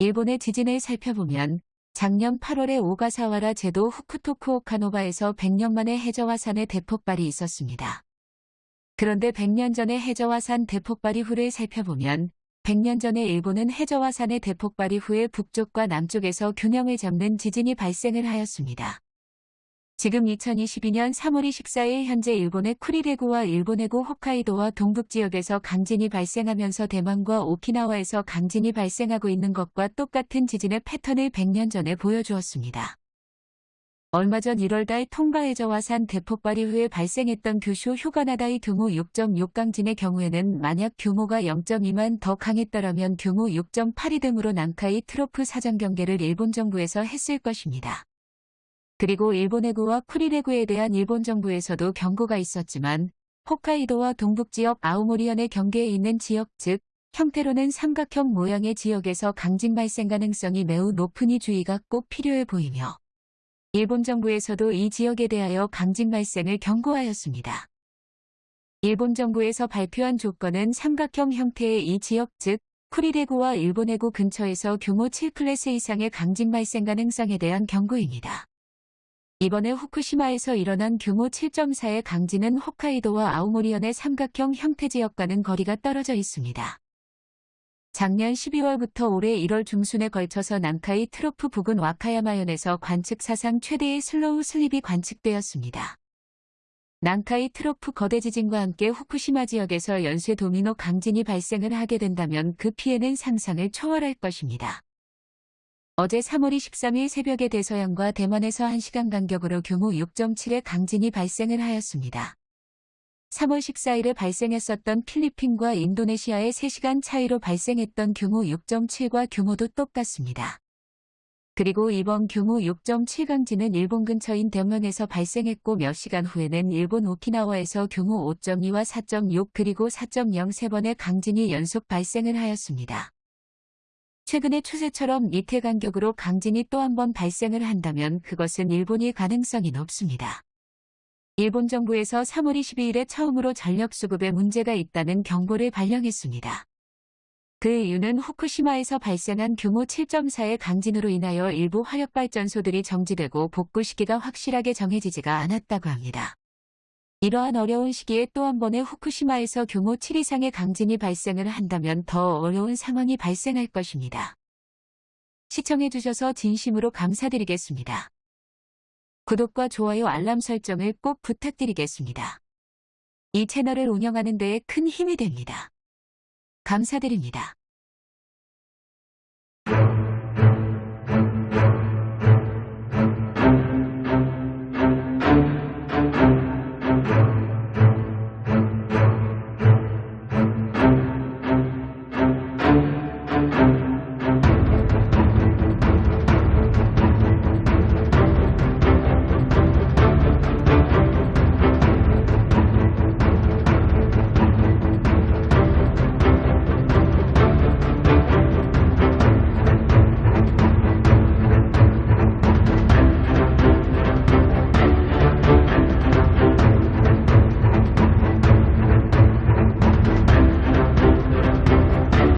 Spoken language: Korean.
일본의 지진을 살펴보면 작년 8월에 오가사와라 제도 후쿠토쿠 오카노바에서 100년 만에 해저화산의 대폭발이 있었습니다. 그런데 100년 전의 해저화산 대폭발 이후를 살펴보면 100년 전에 일본은 해저화산의 대폭발 이후에 북쪽과 남쪽에서 균형을 잡는 지진이 발생을 하였습니다. 지금 2022년 3월 24일 현재 일본의 쿠리레구와 일본해구 홋카이도와 동북 지역에서 강진이 발생하면서 대만과 오키나와에서 강진이 발생하고 있는 것과 똑같은 지진의 패턴을 100년 전에 보여주었습니다. 얼마 전 1월달 통가해저 화산 대폭발 이 후에 발생했던 규슈 휴가나다의 규모 6.6 강진의 경우에는 만약 규모가 0.2만 더 강했더라면 규모 6.82 등으로 난카이 트로프 사전 경계를 일본 정부에서 했을 것입니다. 그리고 일본해구와 쿠리레구에 대한 일본 정부에서도 경고가 있었지만 홋카이도와 동북지역 아우모리현의 경계에 있는 지역 즉 형태로는 삼각형 모양의 지역에서 강진 발생 가능성이 매우 높으니 주의가 꼭 필요해 보이며 일본 정부에서도 이 지역에 대하여 강진 발생을 경고하였습니다. 일본 정부에서 발표한 조건은 삼각형 형태의 이 지역 즉 쿠릴해구와 일본해구 근처에서 규모 7클래스 이상의 강진 발생 가능성에 대한 경고입니다. 이번에 후쿠시마에서 일어난 규모 7.4의 강진은 홋카이도와 아오모리현의 삼각형 형태 지역과는 거리가 떨어져 있습니다. 작년 12월부터 올해 1월 중순에 걸쳐서 난카이 트로프 부근 와카야마현에서 관측 사상 최대의 slow slip이 관측되었습니다. 난카이 트로프 거대 지진과 함께 후쿠시마 지역에서 연쇄 도미노 강진이 발생을 하게 된다면 그 피해는 상상을 초월할 것입니다. 어제 3월 23일 새벽에 대서양과 대만에서 1시간 간격으로 규모 6.7의 강진이 발생을 하였습니다. 3월 14일에 발생했었던 필리핀과 인도네시아의 3시간 차이로 발생했던 규모 6.7과 규모도 똑같습니다. 그리고 이번 규모 6.7 강진은 일본 근처인 대만에서 발생했고 몇 시간 후에는 일본 오키나와에서 규모 5.2와 4.6 그리고 4.0 세 번의 강진이 연속 발생을 하였습니다. 최근의 추세처럼 이태 간격으로 강진이 또 한 번 발생을 한다면 그것은 일본이 가능성이 높습니다. 일본 정부에서 3월 22일에 처음으로 전력 수급에 문제가 있다는 경보를 발령했습니다. 그 이유는 후쿠시마에서 발생한 규모 7.4의 강진으로 인하여 일부 화력발전소들이 정지되고 복구 시기가 확실하게 정해지지가 않았다고 합니다. 이러한 어려운 시기에 또 한 번의 후쿠시마에서 규모 7 이상의 강진이 발생을 한다면 더 어려운 상황이 발생할 것입니다. 시청해주셔서 진심으로 감사드리겠습니다. 구독과 좋아요 알람 설정을 꼭 부탁드리겠습니다. 이 채널을 운영하는 데에 큰 힘이 됩니다. 감사드립니다.